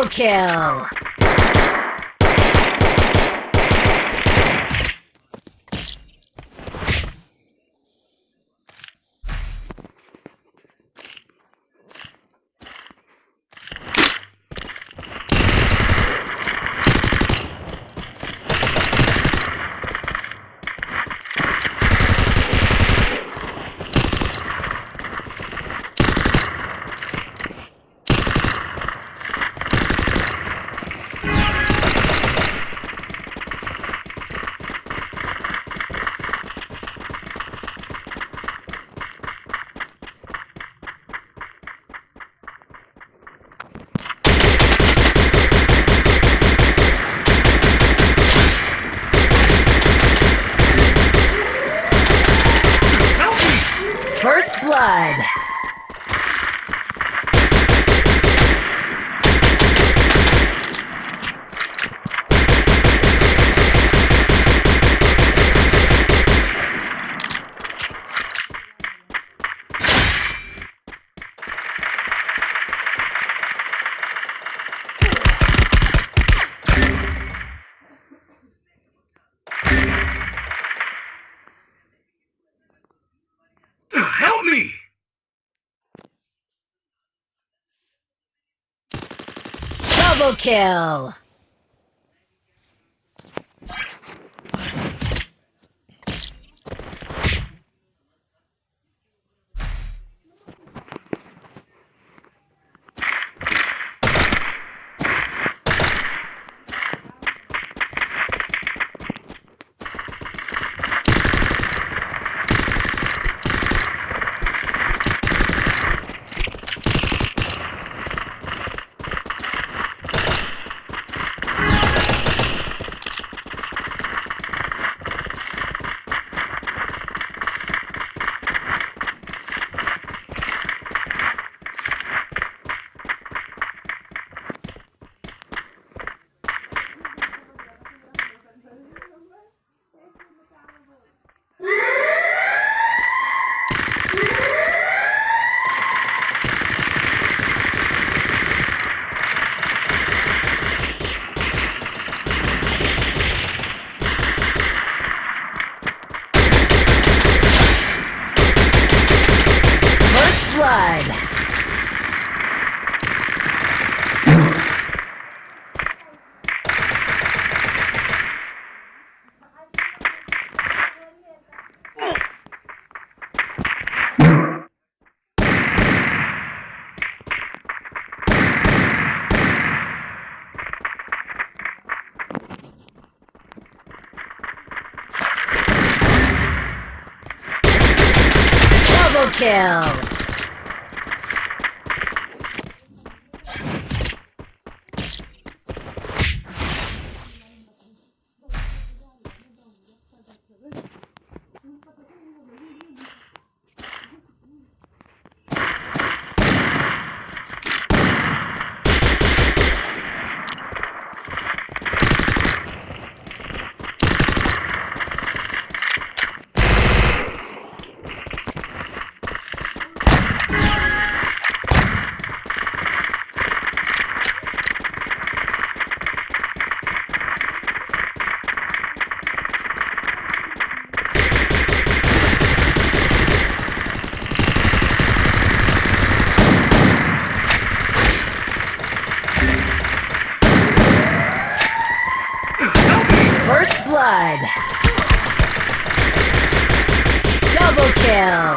Double kill! First Double kill! Blood. Kill! blood. Double kill.